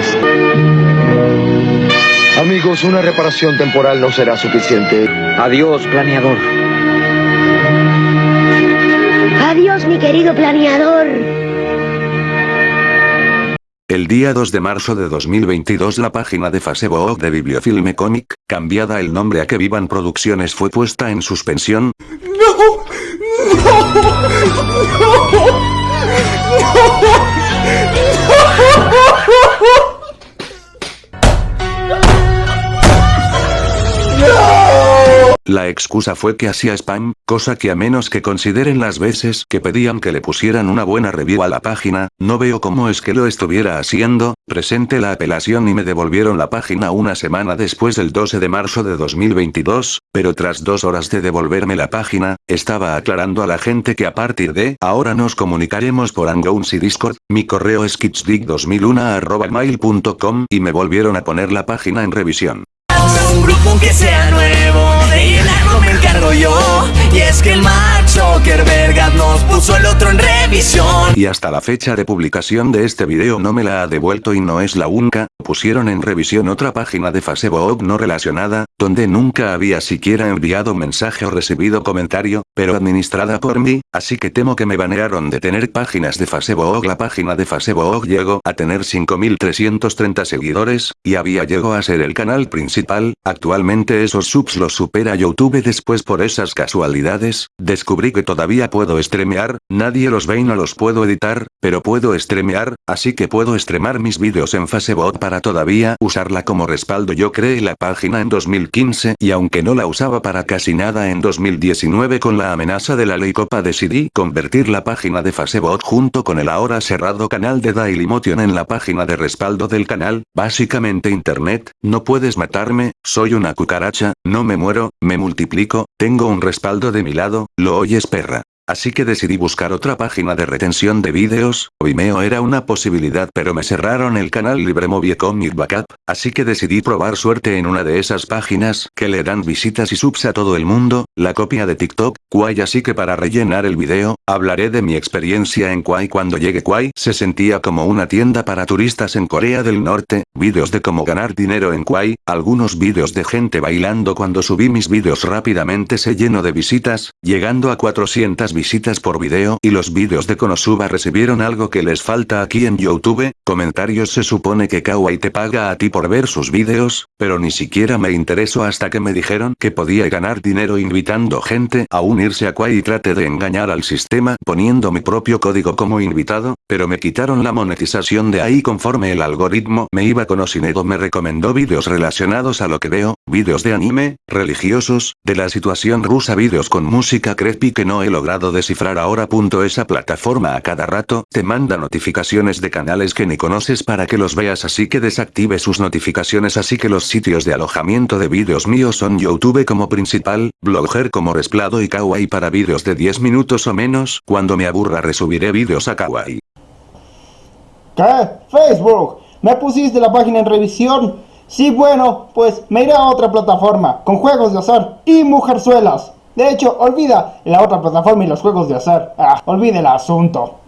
amigos. Amigos, una reparación temporal no será suficiente. Adiós, planeador. Adiós, mi querido planeador. El día 2 de marzo de 2022 la página de Facebook de Bibliofilme Comic, cambiada el nombre a Que Vivan Producciones fue puesta en suspensión. ¡No! La excusa fue que hacía spam, cosa que a menos que consideren las veces que pedían que le pusieran una buena review a la página, no veo cómo es que lo estuviera haciendo, presenté la apelación y me devolvieron la página una semana después del 12 de marzo de 2022, pero tras dos horas de devolverme la página, estaba aclarando a la gente que a partir de ahora nos comunicaremos por Hangouts y Discord, mi correo es kitsdig2001 y me volvieron a poner la página en revisión. Y Y hasta la fecha de publicación de este video no me la ha devuelto y no es la única. Pusieron en revisión otra página de Facebook no relacionada, donde nunca había siquiera enviado mensaje o recibido comentario, pero administrada por mí, así que temo que me banearon de tener páginas de Facebook. La página de Facebook llegó a tener 5330 seguidores, y había llegó a ser el canal principal, actualmente esos subs los supera YouTube. Después por esas casualidades, descubrí que todavía puedo streamear, nadie los ve y no los puedo editar, pero puedo streamear, así que puedo streamar mis vídeos en Facebook para todavía usarla como respaldo. Yo creé la página en 2015 y aunque no la usaba para casi nada en 2019 con la amenaza de la ley copa decidí convertir la página de Facebook junto con el ahora cerrado canal de Dailymotion en la página de respaldo del canal, básicamente internet, no puedes matarme, soy una cucaracha, no me muero, me multiplico, tengo un respaldo de mi lado, lo oyes perra. Así que decidí buscar otra página de retención de vídeos, Vimeo era una posibilidad pero me cerraron el canal LibreMovie Comic Backup, así que decidí probar suerte en una de esas páginas que le dan visitas y subs a todo el mundo, la copia de TikTok, Kwai así que para rellenar el video, hablaré de mi experiencia en Kwai cuando llegué Kwai se sentía como una tienda para turistas en Corea del Norte, vídeos de cómo ganar dinero en Kwai, algunos vídeos de gente bailando. Cuando subí mis vídeos rápidamente se llenó de visitas, llegando a 400 visitas visitas por video y los vídeos de Konosuba recibieron algo que les falta aquí en Youtube, comentarios se supone que Kawaii te paga a ti por ver sus vídeos, pero ni siquiera me interesó hasta que me dijeron que podía ganar dinero invitando gente a unirse a Kawaii y traté de engañar al sistema poniendo mi propio código como invitado, pero me quitaron la monetización de ahí conforme el algoritmo me iba conociendo me recomendó vídeos relacionados a lo que veo, vídeos de anime, religiosos, de la situación rusa vídeos con música creepy que no he logrado descifrar ahora. Esa plataforma a cada rato te manda notificaciones de canales que ni conoces para que los veas así que desactive sus notificaciones así que los sitios de alojamiento de vídeos míos son Youtube como principal, Blogger como resplado y Kawaii para vídeos de 10 minutos o menos. Cuando me aburra resubiré vídeos a Kawaii. ¿Qué? Facebook, ¿me pusiste la página en revisión? Sí, bueno, pues me iré a otra plataforma, con juegos de azar y mujerzuelas. De hecho, olvida la otra plataforma y los juegos de azar. Ah, olvide el asunto.